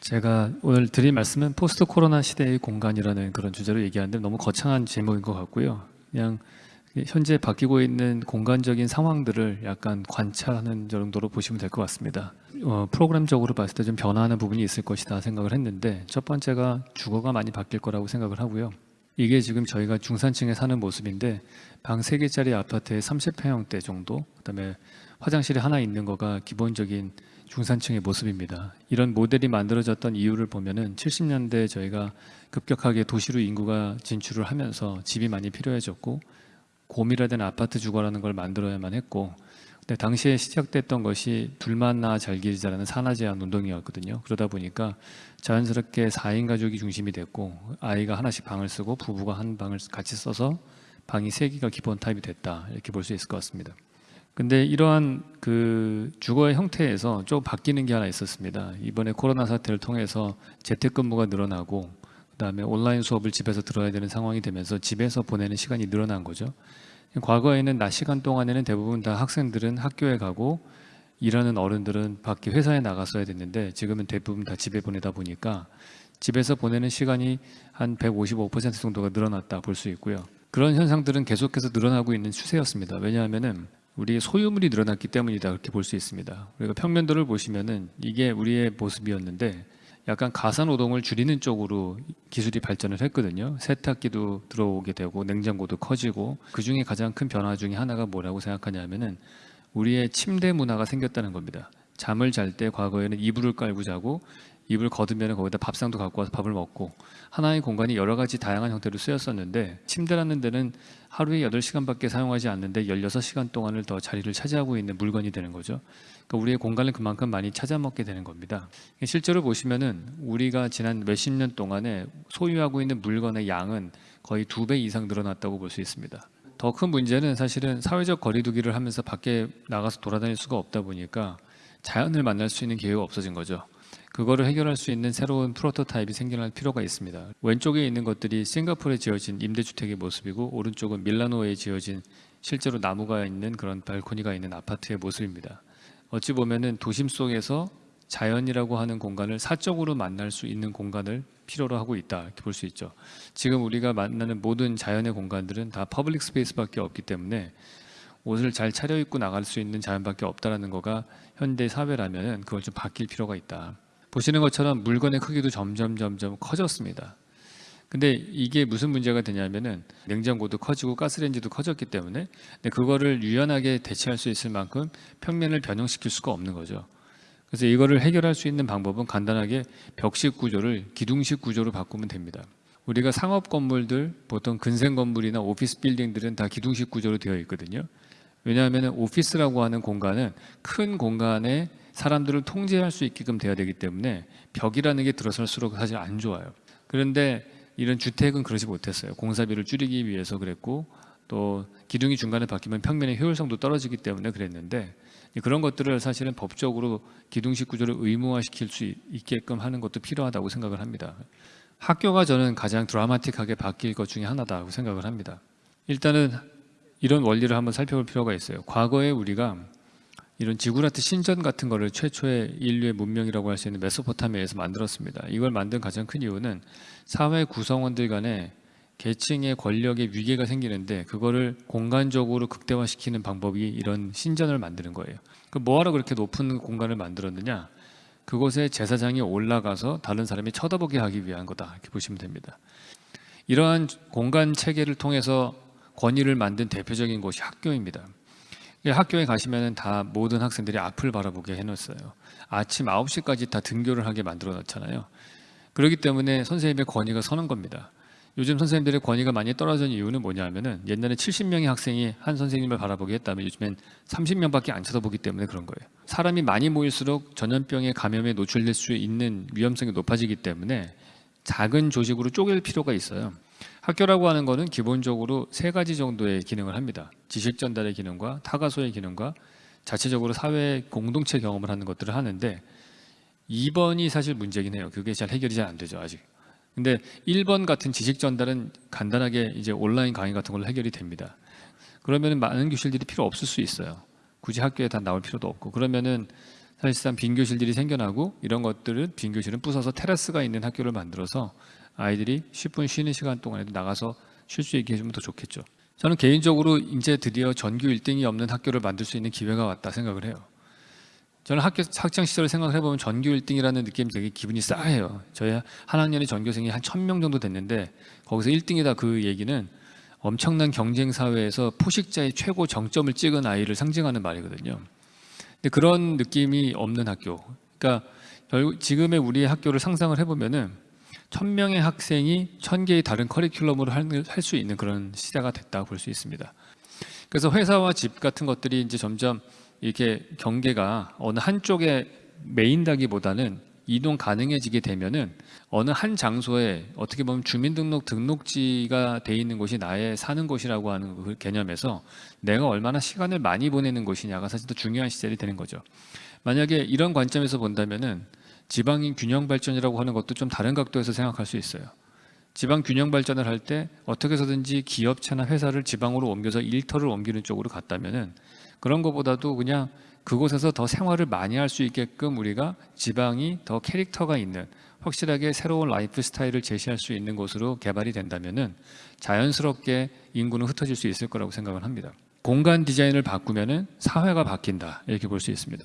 제가 오늘 드릴 말씀은 포스트 코로나 시대의 공간이라는 그런 주제로 얘기하는데 너무 거창한 제목인 것 같고요. 그냥 현재 바뀌고 있는 공간적인 상황들을 약간 관찰하는 정도로 보시면 될 것 같습니다. 어, 프로그램적으로 봤을 때 좀 변화하는 부분이 있을 것이다 생각을 했는데 첫 번째가 주거가 많이 바뀔 거라고 생각을 하고요. 이게 지금 저희가 중산층에 사는 모습인데 방 3개짜리 아파트에 30평형대 정도 그다음에 화장실이 하나 있는 거가 기본적인 중산층의 모습입니다. 이런 모델이 만들어졌던 이유를 보면은 70년대 저희가 급격하게 도시로 인구가 진출을 하면서 집이 많이 필요해졌고 고밀화된 아파트 주거라는 걸 만들어야만 했고 근데 당시에 시작됐던 것이 둘만나 잘 기르자라는 산하 제한 운동이었거든요. 그러다 보니까 자연스럽게 4인 가족이 중심이 됐고 아이가 하나씩 방을 쓰고 부부가 한 방을 같이 써서 방이 3개가 기본 타입이 됐다. 이렇게 볼 수 있을 것 같습니다. 근데 이러한 그 주거의 형태에서 좀 바뀌는 게 하나 있었습니다. 이번에 코로나 사태를 통해서 재택근무가 늘어나고 그다음에 온라인 수업을 집에서 들어야 되는 상황이 되면서 집에서 보내는 시간이 늘어난 거죠. 과거에는 낮 시간 동안에는 대부분 다 학생들은 학교에 가고 일하는 어른들은 밖에 회사에 나갔어야 됐는데 지금은 대부분 다 집에 보내다 보니까 집에서 보내는 시간이 한 155% 정도가 늘어났다 볼 수 있고요. 그런 현상들은 계속해서 늘어나고 있는 추세였습니다. 왜냐하면은 우리의 소유물이 늘어났기 때문이다 그렇게 볼 수 있습니다. 우리가 평면도를 보시면은 이게 우리의 모습이었는데 약간 가사 노동을 줄이는 쪽으로 기술이 발전을 했거든요. 세탁기도 들어오게 되고 냉장고도 커지고 그 중에 가장 큰 변화 중에 하나가 뭐라고 생각하냐면은 우리의 침대 문화가 생겼다는 겁니다. 잠을 잘 때 과거에는 이불을 깔고 자고 이불 걷으면 거기다 밥상도 갖고 와서 밥을 먹고 하나의 공간이 여러 가지 다양한 형태로 쓰였었는데 침대라는 데는 하루에 8시간밖에 사용하지 않는데 16시간 동안을 더 자리를 차지하고 있는 물건이 되는 거죠. 그러니까 우리의 공간을 그만큼 많이 찾아먹게 되는 겁니다. 실제로 보시면은 우리가 지난 몇십 년 동안에 소유하고 있는 물건의 양은 거의 두 배 이상 늘어났다고 볼 수 있습니다. 더 큰 문제는 사실은 사회적 거리두기를 하면서 밖에 나가서 돌아다닐 수가 없다 보니까 자연을 만날 수 있는 기회가 없어진 거죠. 그거를 해결할 수 있는 새로운 프로토타입이 생겨날 필요가 있습니다. 왼쪽에 있는 것들이 싱가포르에 지어진 임대주택의 모습이고 오른쪽은 밀라노에 지어진 실제로 나무가 있는 그런 발코니가 있는 아파트의 모습입니다. 어찌 보면은 도심 속에서 자연이라고 하는 공간을 사적으로 만날 수 있는 공간을 필요로 하고 있다 이렇게 볼 수 있죠. 지금 우리가 만나는 모든 자연의 공간들은 다 public space밖에 없기 때문에 옷을 잘 차려입고 나갈 수 있는 자연밖에 없다라는 거가 현대 사회라면은 그걸 좀 바뀔 필요가 있다. 보시는 것처럼 물건의 크기도 점점 점점 커졌습니다. 근데 이게 무슨 문제가 되냐면은 냉장고도 커지고 가스레인지도 커졌기 때문에 그거를 유연하게 대체할 수 있을 만큼 평면을 변형시킬 수가 없는 거죠. 그래서 이거를 해결할 수 있는 방법은 간단하게 벽식 구조를 기둥식 구조로 바꾸면 됩니다. 우리가 상업 건물들 보통 근생 건물이나 오피스 빌딩들은 다 기둥식 구조로 되어 있거든요. 왜냐하면 오피스라고 하는 공간은 큰 공간에 사람들을 통제할 수 있게끔 돼야 되기 때문에 벽이라는 게 들어설수록 사실 안 좋아요. 그런데 이런 주택은 그러지 못했어요. 공사비를 줄이기 위해서 그랬고 또 기둥이 중간에 바뀌면 평면의 효율성도 떨어지기 때문에 그랬는데 그런 것들을 사실은 법적으로 기둥식 구조를 의무화시킬 수 있게끔 하는 것도 필요하다고 생각을 합니다. 학교가 저는 가장 드라마틱하게 바뀔 것 중에 하나다고 생각을 합니다. 일단은 이런 원리를 한번 살펴볼 필요가 있어요. 과거에 우리가 이런 지구라트 신전 같은 거를 최초의 인류의 문명이라고 할 수 있는 메소포타미아에서 만들었습니다. 이걸 만든 가장 큰 이유는 사회 구성원들 간에 계층의 권력의 위계가 생기는데 그거를 공간적으로 극대화시키는 방법이 이런 신전을 만드는 거예요. 그 뭐하러 그렇게 높은 공간을 만들었느냐? 그곳에 제사장이 올라가서 다른 사람이 쳐다보게 하기 위한 거다. 이렇게 보시면 됩니다. 이러한 공간 체계를 통해서 권위를 만든 대표적인 곳이 학교입니다. 학교에 가시면 다 모든 학생들이 앞을 바라보게 해놓았어요. 아침 9시까지 다 등교를 하게 만들어 놨잖아요. 그렇기 때문에 선생님의 권위가 서는 겁니다. 요즘 선생님들의 권위가 많이 떨어진 이유는 뭐냐면은 옛날에 70명의 학생이 한 선생님을 바라보게 했다면 요즘엔 30명밖에 안 쳐다보기 때문에 그런 거예요. 사람이 많이 모일수록 전염병의 감염에 노출될 수 있는 위험성이 높아지기 때문에 작은 조직으로 쪼갤 필요가 있어요. 학교라고 하는 것은 기본적으로 세 가지 정도의 기능을 합니다. 지식 전달의 기능과 타가소의 기능과 자체적으로 사회 공동체 경험을 하는 것들을 하는데 2번이 사실 문제긴 해요. 그게 잘 해결이 잘 안 되죠, 아직. 근데 1번 같은 지식 전달은 간단하게 이제 온라인 강의 같은 걸로 해결이 됩니다. 그러면 많은 교실들이 필요 없을 수 있어요. 굳이 학교에 다 나올 필요도 없고 그러면은 사실상 빈 교실들이 생겨나고 이런 것들은 빈 교실은 부숴서 테라스가 있는 학교를 만들어서 아이들이 10분 쉬는 시간 동안에도 나가서 쉴 수 있게 해주면 더 좋겠죠. 저는 개인적으로 이제 드디어 전교 1등이 없는 학교를 만들 수 있는 기회가 왔다 생각을 해요. 저는 학교 학창 시절을 생각을 해보면 전교 1등이라는 느낌이 되게 기분이 싸해요. 저희 한 학년에 전교생이 한 1000명 정도 됐는데 거기서 1등이다 그 얘기는 엄청난 경쟁 사회에서 포식자의 최고 정점을 찍은 아이를 상징하는 말이거든요. 근데 그런 느낌이 없는 학교. 그러니까 지금의 우리의 학교를 상상을 해보면은 천 명의 학생이 천 개의 다른 커리큘럼으로 할 수 있는 그런 시대가 됐다고 볼수 있습니다. 그래서 회사와 집 같은 것들이 이제 점점 이렇게 경계가 어느 한쪽에 메인다기보다는 이동 가능해지게 되면은 어느 한 장소에 어떻게 보면 주민등록 등록지가 돼 있는 곳이 나의 사는 곳이라고 하는 그 개념에서 내가 얼마나 시간을 많이 보내는 곳이냐가 사실 더 중요한 시절이 되는 거죠. 만약에 이런 관점에서 본다면은 지방인 균형 발전이라고 하는 것도 좀 다른 각도에서 생각할 수 있어요. 지방 균형 발전을 할 때 어떻게 해서든지 기업체나 회사를 지방으로 옮겨서 일터를 옮기는 쪽으로 갔다면은 그런 것보다도 그냥 그곳에서 더 생활을 많이 할 수 있게끔 우리가 지방이 더 캐릭터가 있는 확실하게 새로운 라이프 스타일을 제시할 수 있는 곳으로 개발이 된다면은 자연스럽게 인구는 흩어질 수 있을 거라고 생각을 합니다. 공간 디자인을 바꾸면은 사회가 바뀐다 이렇게 볼 수 있습니다.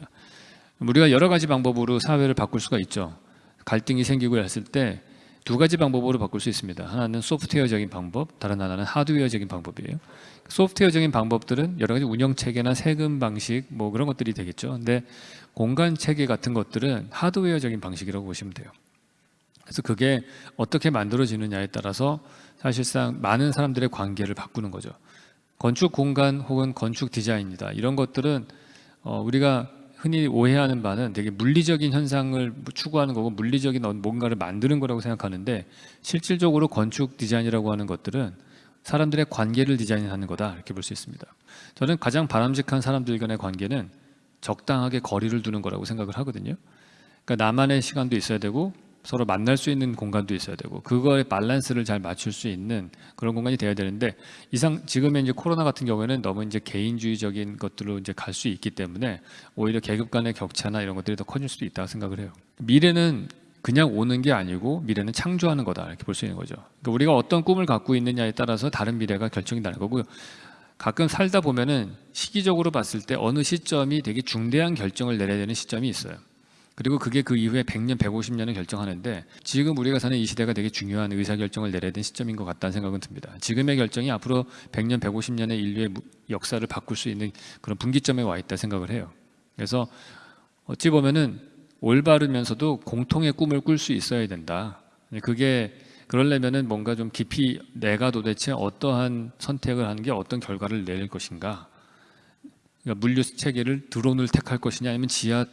우리가 여러 가지 방법으로 사회를 바꿀 수가 있죠. 갈등이 생기고 했을 때 두 가지 방법으로 바꿀 수 있습니다. 하나는 소프트웨어적인 방법, 다른 하나는 하드웨어적인 방법이에요. 소프트웨어적인 방법들은 여러 가지 운영 체계나 세금 방식 뭐 그런 것들이 되겠죠. 근데 공간 체계 같은 것들은 하드웨어적인 방식이라고 보시면 돼요. 그래서 그게 어떻게 만들어지느냐에 따라서 사실상 많은 사람들의 관계를 바꾸는 거죠. 건축 공간 혹은 건축 디자인이다. 이런 것들은 어, 우리가 흔히 오해하는 바는 되게 물리적인 현상을 추구하는 거고 물리적인 뭔가를 만드는 거라고 생각하는데 실질적으로 건축 디자인이라고 하는 것들은 사람들의 관계를 디자인하는 거다 이렇게 볼 수 있습니다. 저는 가장 바람직한 사람들 간의 관계는 적당하게 거리를 두는 거라고 생각을 하거든요. 그러니까 나만의 시간도 있어야 되고 서로 만날 수 있는 공간도 있어야 되고 그거의 밸런스를 잘 맞출 수 있는 그런 공간이 돼야 되는데 이상 지금의 이제 코로나 같은 경우에는 너무 이제 개인주의적인 것들로 이제 갈 수 있기 때문에 오히려 계급 간의 격차나 이런 것들이 더 커질 수도 있다고 생각을 해요. 미래는 그냥 오는 게 아니고 미래는 창조하는 거다 이렇게 볼 수 있는 거죠. 그러니까 우리가 어떤 꿈을 갖고 있느냐에 따라서 다른 미래가 결정이 나는 거고요. 가끔 살다 보면은 시기적으로 봤을 때 어느 시점이 되게 중대한 결정을 내려야 되는 시점이 있어요. 그리고 그게 그 이후에 100년, 150년을 결정하는데 지금 우리가 사는 이 시대가 되게 중요한 의사결정을 내려야 되는 시점인 것 같다는 생각은 듭니다. 지금의 결정이 앞으로 100년, 150년의 인류의 역사를 바꿀 수 있는 그런 분기점에 와 있다 생각을 해요. 그래서 어찌 보면은 올바르면서도 공통의 꿈을 꿀 수 있어야 된다. 그게 그러려면은 뭔가 좀 깊이 내가 도대체 어떠한 선택을 하는 게 어떤 결과를 낼 것인가. 그러니까 물류 체계를 드론을 택할 것이냐 아니면 지하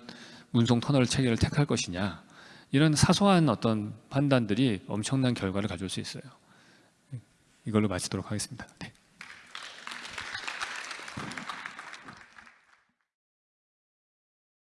운송 터널 체계를 택할 것이냐 이런 사소한 어떤 판단들이 엄청난 결과를 가져올 수 있어요. 이걸로 마치도록 하겠습니다. 네.